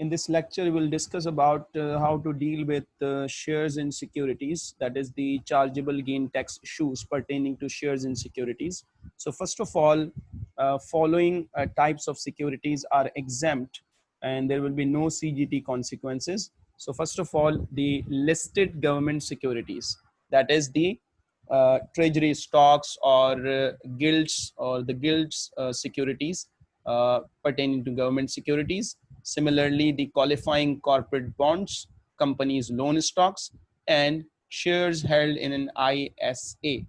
In this lecture, we'll discuss about uh, how to deal with uh, shares in securities, that is the chargeable gain tax issues pertaining to shares in securities. So first of all, uh, following uh, types of securities are exempt and there will be no CGT consequences. So first of all, the listed government securities, that is the uh, treasury stocks or uh, gilts or the gilts securities pertaining to government securities Similarly, the qualifying corporate bonds, companies' loan stocks, and shares held in an ISA.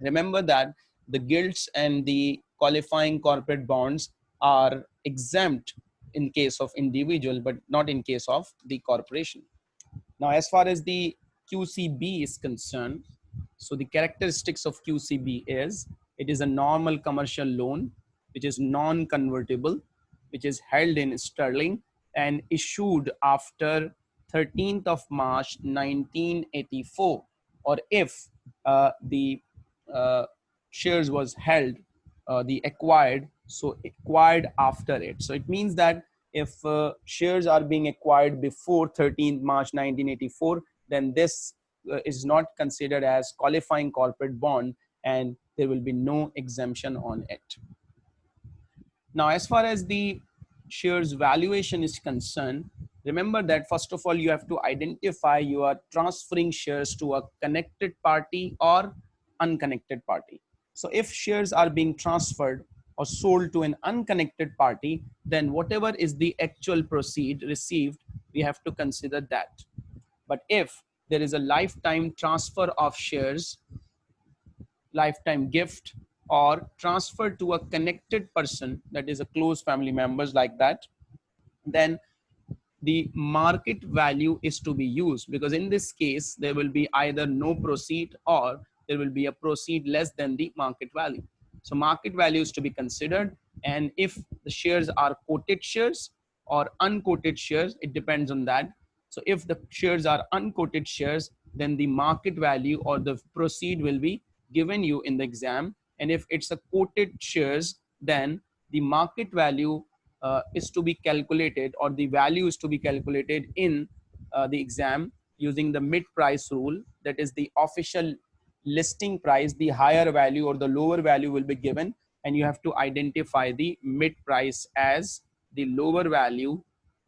Remember that the gilts and the qualifying corporate bonds are exempt in case of individual, but not in case of the corporation. Now, as far as the QCB is concerned, so the characteristics of QCB is it is a normal commercial loan, which is non-convertible which is held in sterling and issued after 13th of March 1984 or if uh, the uh, shares was held uh, the acquired so acquired after it. So it means that if uh, shares are being acquired before 13th March 1984 then this uh, is not considered as qualifying corporate bond and there will be no exemption on it now, as far as the shares valuation is concerned, remember that first of all, you have to identify you are transferring shares to a connected party or unconnected party. So if shares are being transferred or sold to an unconnected party, then whatever is the actual proceed received, we have to consider that. But if there is a lifetime transfer of shares, lifetime gift or transferred to a connected person that is a close family members like that then the market value is to be used. Because in this case there will be either no proceed or there will be a proceed less than the market value. So market value is to be considered and if the shares are quoted shares or unquoted shares it depends on that. So if the shares are unquoted shares then the market value or the proceed will be given you in the exam and if it's a quoted shares, then the market value uh, is to be calculated or the value is to be calculated in uh, the exam using the mid price rule. That is the official listing price, the higher value or the lower value will be given and you have to identify the mid price as the lower value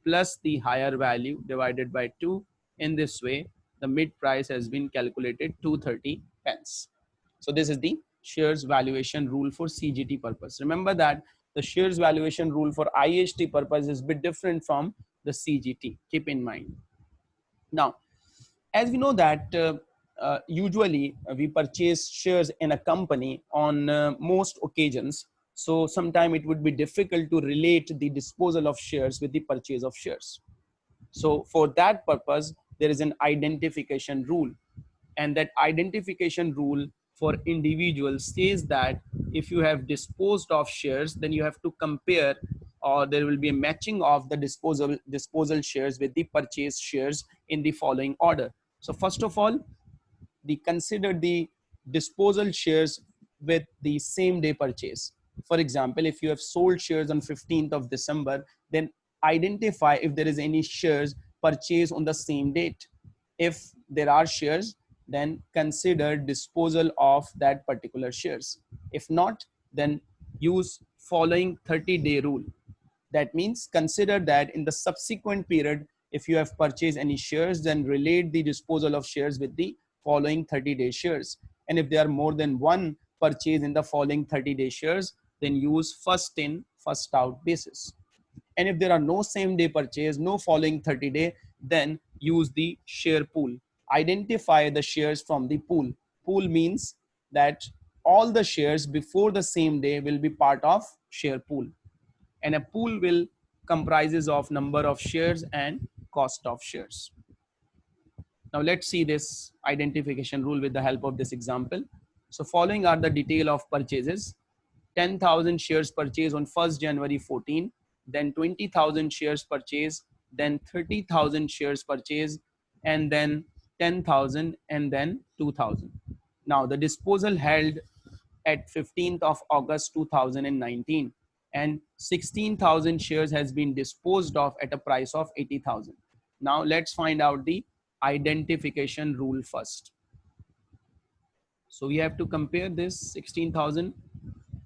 plus the higher value divided by 2. In this way, the mid price has been calculated 230 pence. So this is the shares valuation rule for CGT purpose. Remember that the shares valuation rule for IHT purpose is a bit different from the CGT. Keep in mind. Now, as we know that uh, uh, usually we purchase shares in a company on uh, most occasions. So sometime it would be difficult to relate the disposal of shares with the purchase of shares. So for that purpose, there is an identification rule and that identification rule for individuals says that if you have disposed of shares, then you have to compare or there will be a matching of the disposal disposal shares with the purchase shares in the following order. So first of all, the consider the disposal shares with the same day purchase. For example, if you have sold shares on 15th of December, then identify if there is any shares purchased on the same date. If there are shares, then consider disposal of that particular shares. If not, then use following 30 day rule. That means consider that in the subsequent period, if you have purchased any shares, then relate the disposal of shares with the following 30 day shares. And if there are more than one purchase in the following 30 day shares, then use first in, first out basis. And if there are no same day purchase, no following 30 day, then use the share pool identify the shares from the pool. Pool means that all the shares before the same day will be part of share pool. And a pool will comprises of number of shares and cost of shares. Now let's see this identification rule with the help of this example. So following are the detail of purchases. 10,000 shares purchased on 1st January 14, then 20,000 shares purchased, then 30,000 shares purchased, and then 10,000 and then 2,000. Now the disposal held at 15th of August 2019. and 16,000 shares has been disposed of at a price of 80,000. Now let's find out the identification rule first. So we have to compare this 16,000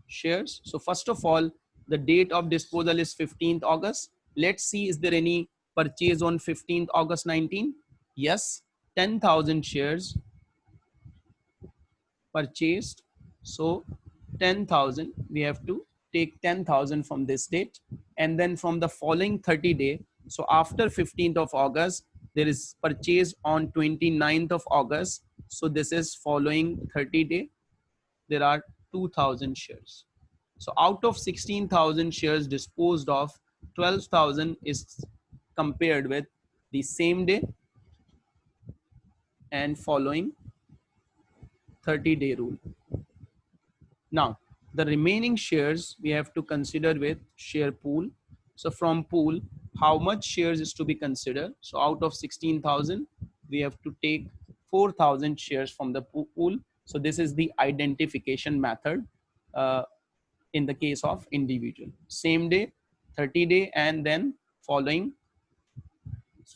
shares. So first of all, the date of disposal is 15th August. Let's see, is there any purchase on 15th August 19? Yes, 10,000 shares purchased. So 10,000, we have to take 10,000 from this date and then from the following 30 day. So after 15th of August, there is purchase on 29th of August. So this is following 30 day. There are 2000 shares. So out of 16,000 shares disposed of, 12,000 is compared with the same day and following 30 day rule. Now, the remaining shares we have to consider with share pool. So from pool, how much shares is to be considered? So out of 16,000, we have to take 4,000 shares from the pool. So this is the identification method uh, in the case of individual. Same day, 30 day, and then following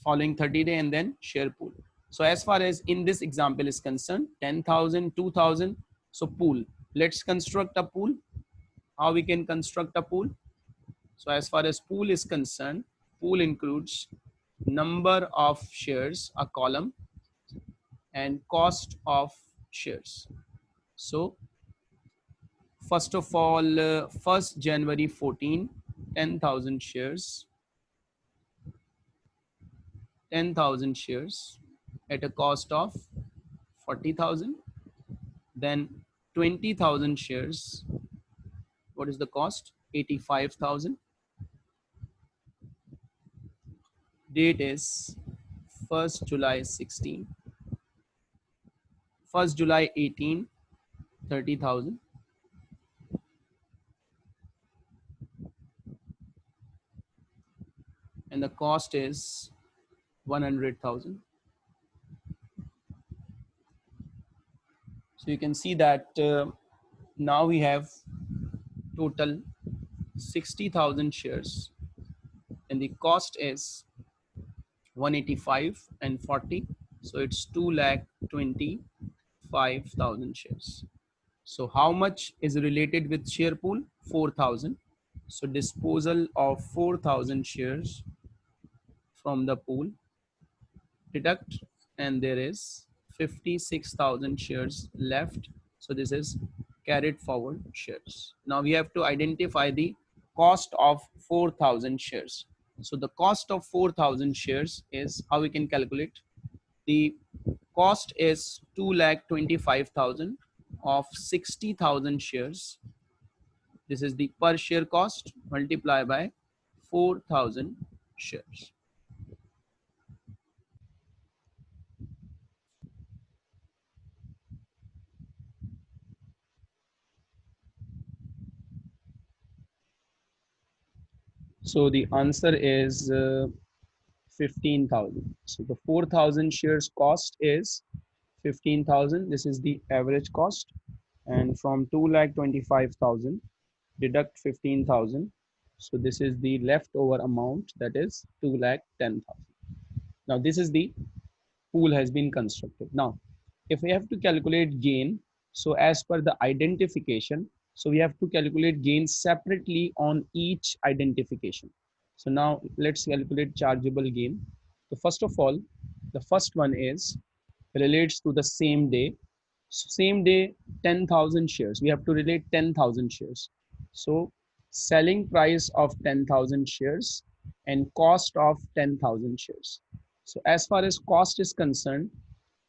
following 30 day and then share pool. So as far as in this example is concerned, 10,000, 2,000. So pool, let's construct a pool. How we can construct a pool? So as far as pool is concerned, pool includes number of shares, a column, and cost of shares. So first of all, uh, 1st January 14, 10,000 shares, 10,000 shares at a cost of 40,000. Then 20,000 shares. What is the cost? 85,000. Date is 1st July 16. 1st July 18, 30,000. And the cost is 100,000. So you can see that uh, now we have total 60,000 shares and the cost is 185 and 40. So it's 2 lakh 25,000 shares. So how much is related with share pool? 4,000. So disposal of 4,000 shares from the pool deduct and there is 56,000 shares left. So this is carried forward shares. Now we have to identify the cost of 4,000 shares. So the cost of 4,000 shares is how we can calculate. The cost is 2 lakh 25,000 of 60,000 shares. This is the per share cost multiplied by 4,000 shares. So the answer is uh, 15,000. So the 4,000 shares cost is 15,000. This is the average cost. And from 2 lakh 25,000, deduct 15,000. So this is the leftover amount that is 2 lakh 10,000. Now this is the pool has been constructed. Now, if we have to calculate gain, so as per the identification, so we have to calculate gains separately on each identification. So now let's calculate chargeable gain. So first of all, the first one is relates to the same day. So same day, 10,000 shares. We have to relate 10,000 shares. So selling price of 10,000 shares and cost of 10,000 shares. So as far as cost is concerned,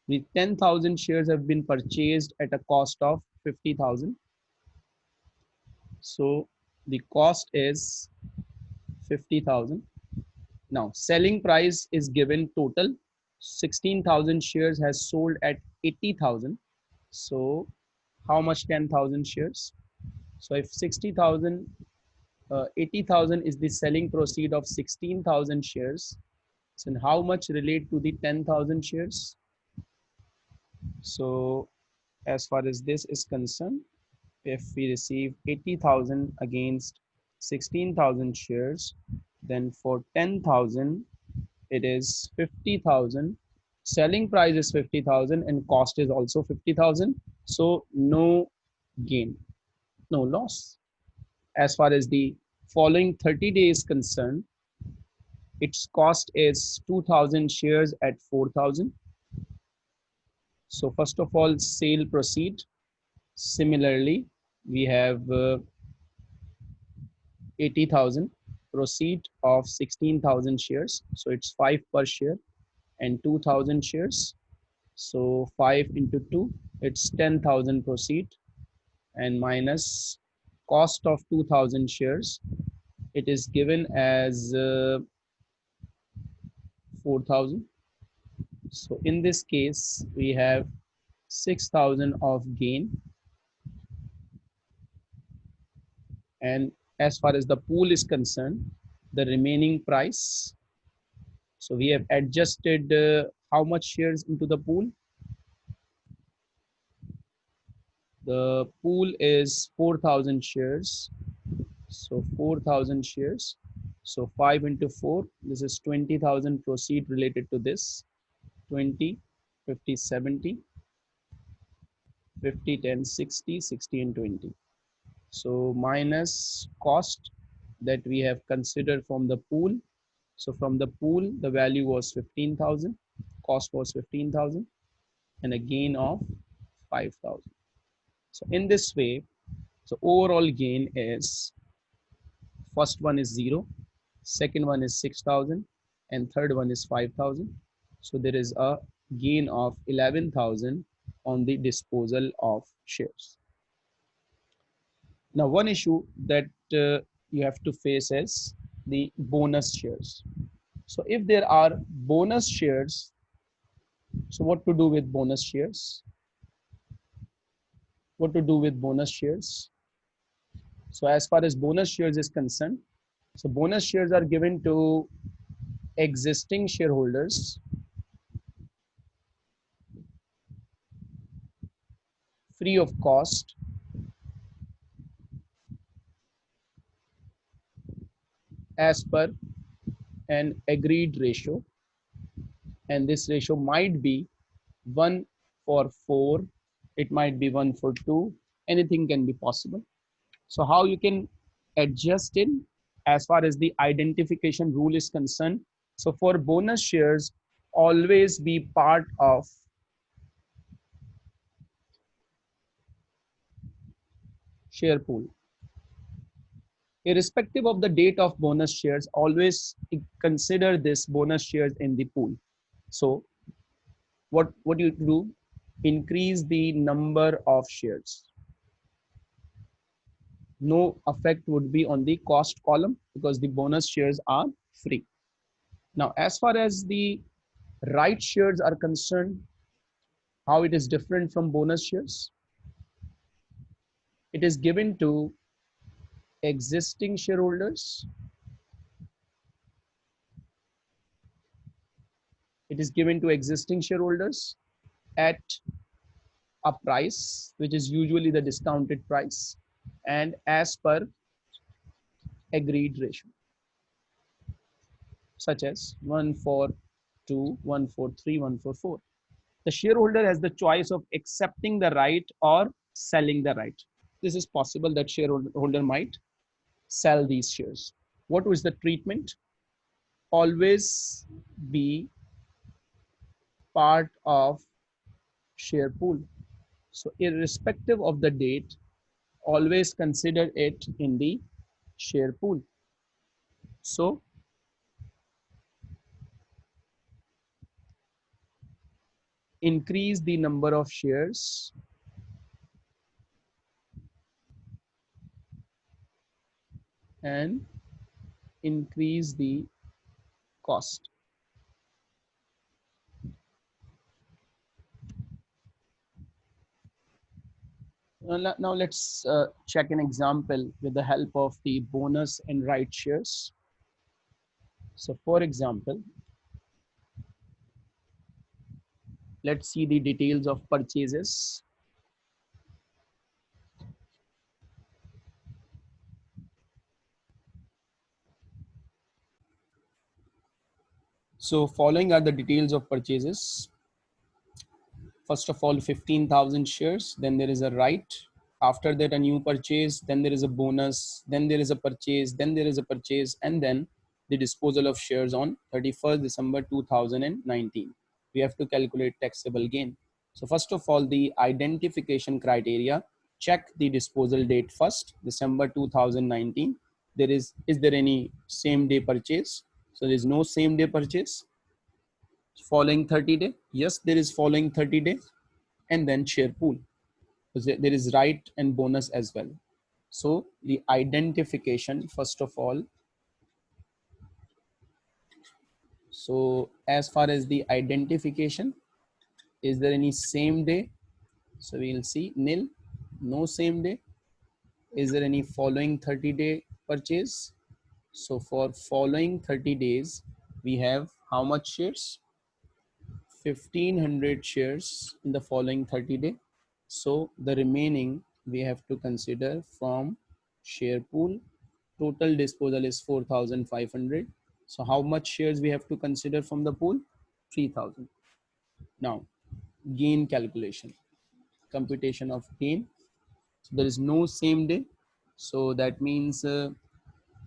the 10,000 shares have been purchased at a cost of 50,000 so the cost is 50,000. Now selling price is given total 16,000 shares has sold at 80,000. So how much 10,000 shares? So if 60,000, uh, 80,000 is the selling proceed of 16,000 shares. So how much relate to the 10,000 shares? So as far as this is concerned, if we receive 80,000 against 16,000 shares. Then for 10,000, it is 50,000. Selling price is 50,000 and cost is also 50,000. So no gain, no loss. As far as the following 30 days concerned, its cost is 2000 shares at 4000 so first of all sale proceed similarly we have uh, 80000 proceed of 16000 shares. So it's 5 per share and 2000 shares. So 5 into 2 it's 10000 proceed and minus cost of 2000 shares it is given as uh, 4000 so in this case we have 6000 of gain and as far as the pool is concerned the remaining price so we have adjusted uh, how much shares into the pool? The pool is 4000 shares. So 4000 shares. So 5 into 4 this is 20000 proceed related to this. 20 50 70 50 10 60 60 and 20 so minus cost that we have considered from the pool. So from the pool the value was 15000 cost was 15000 and a gain of 5000 so in this way so overall gain is first one is zero second one is 6000 and third one is 5000 so there is a gain of 11000 on the disposal of shares now one issue that uh, you have to face is the bonus shares. So if there are bonus shares so what to do with bonus shares? What to do with bonus shares? So as far as bonus shares is concerned so bonus shares are given to existing shareholders. Free of cost as per an agreed ratio and this ratio might be 1 for 4 it might be 1 for 2 anything can be possible so how you can adjust it as far as the identification rule is concerned. So for bonus shares, always be part of share pool. Irrespective of the date of bonus shares, always consider this bonus shares in the pool. So what, what you do? Increase the number of shares no effect would be on the cost column because the bonus shares are free. Now, as far as the right shares are concerned, how it is different from bonus shares? It is given to existing shareholders. It is given to existing shareholders at a price, which is usually the discounted price and as per agreed ratio such as 1 for 2 1 for 3 1 for 4 the shareholder has the choice of accepting the right or selling the right this is possible that shareholder might sell these shares. What was the treatment? Always be part of share pool. So irrespective of the date always consider it in the share pool. So increase the number of shares and increase the cost. Now let's uh, check an example with the help of the bonus and right shares. So for example, let's see the details of purchases. So following are the details of purchases. First of all, 15,000 shares, then there is a right. After that, a new purchase, then there is a bonus, then there is a purchase, then there is a purchase, and then the disposal of shares on 31st December 2019. We have to calculate taxable gain. So first of all, the identification criteria, check the disposal date first, December 2019. There is, is there any same day purchase? So there is no same day purchase. Following 30 day, yes, there is following 30 day and then share pool. So There is right and bonus as well. So the identification, first of all, So as far as the identification, is there any same day? So we'll see nil, no same day. Is there any following 30 day purchase? So for following 30 days, we have how much shares? 1500 shares in the following 30 day. So the remaining we have to consider from share pool. Total disposal is 4500 so how much shares we have to consider from the pool? 3000. Now, gain calculation, computation of gain. So there is no same day. So that means, uh,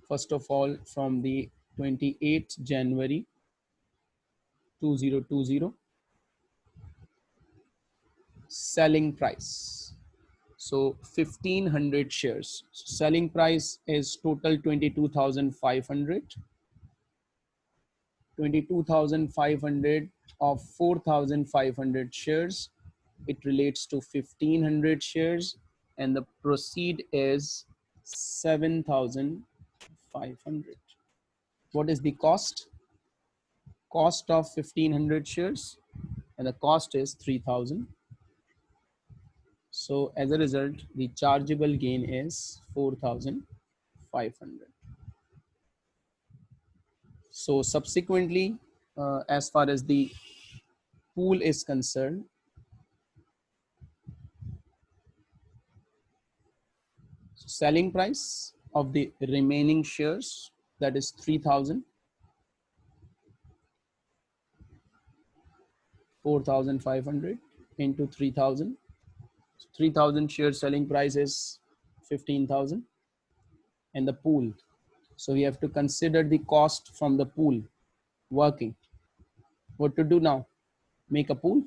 first of all, from the 28th January 2020, selling price. So 1500 shares. So selling price is total 22,500 22,500 of 4,500 shares. It relates to 1,500 shares and the proceed is 7,500. What is the cost? Cost of 1,500 shares and the cost is 3,000. So as a result, the chargeable gain is 4,500. So subsequently, uh, as far as the pool is concerned, selling price of the remaining shares that is 3000 4500 into 3000 3000 share selling price is 15000 and the pool so we have to consider the cost from the pool working. What to do now? Make a pool.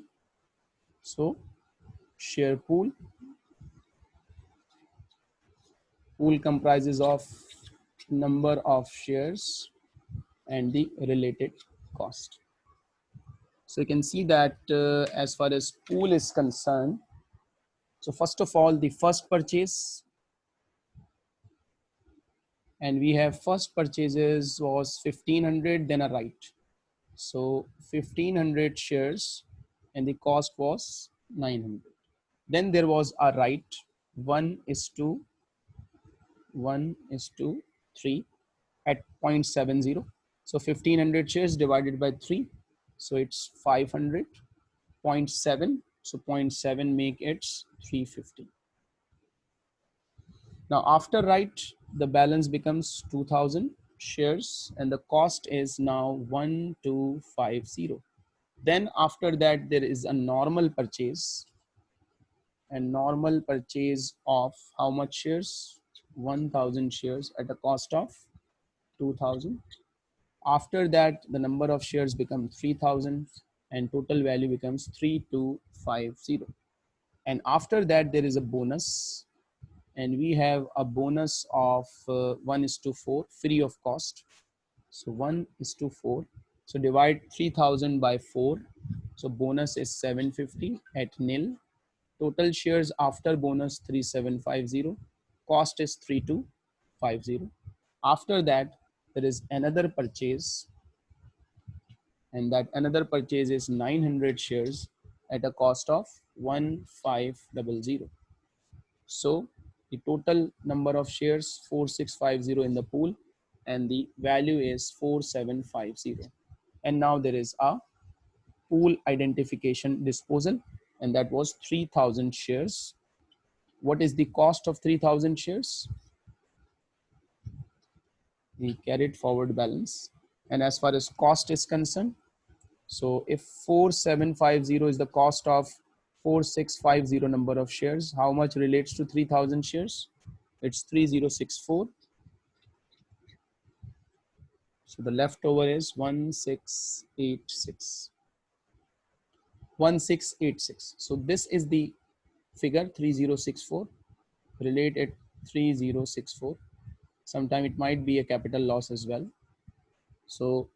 So share pool. Pool comprises of number of shares and the related cost. So you can see that uh, as far as pool is concerned, so first of all, the first purchase and we have first purchases was 1500 then a right so 1500 shares and the cost was 900 then there was a right 1 is to 1 is to 3 at 0.70 so 1500 shares divided by 3 so it's 500 0.7 so 0.7 make it 350 now after right the balance becomes 2000 shares and the cost is now 1250 then after that there is a normal purchase and normal purchase of how much shares 1000 shares at a cost of 2000 after that the number of shares become 3000 and total value becomes 3250 and after that there is a bonus. And we have a bonus of uh, 1 is to 4 free of cost. So 1 is to 4 so divide 3000 by 4 so bonus is 750 at nil. Total shares after bonus 3750 cost is 3250 after that there is another purchase and that another purchase is 900 shares at a cost of 1500 so the total number of shares 4650 in the pool and the value is 4750 and now there is a pool identification disposal and that was 3000 shares what is the cost of 3000 shares the carried forward balance and as far as cost is concerned So if 4750 is the cost of 4650 number of shares, how much relates to 3000 shares? It's 3064. So the leftover is 1686. 1686. So this is the figure 3064 relate related 3064. Sometime it might be a capital loss as well. So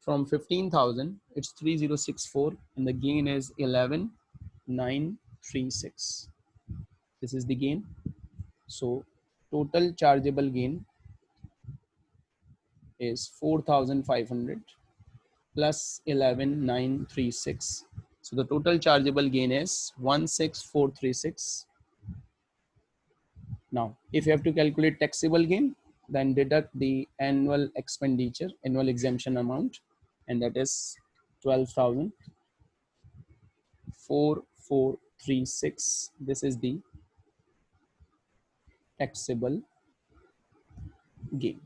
from 15,000, it's 3064 and the gain is 11,936. This is the gain. So total chargeable gain is 4,500 plus 11,936. So the total chargeable gain is 16436. Now, if you have to calculate taxable gain, then deduct the annual expenditure, annual exemption amount and that is 12,4436. This is the taxable gain.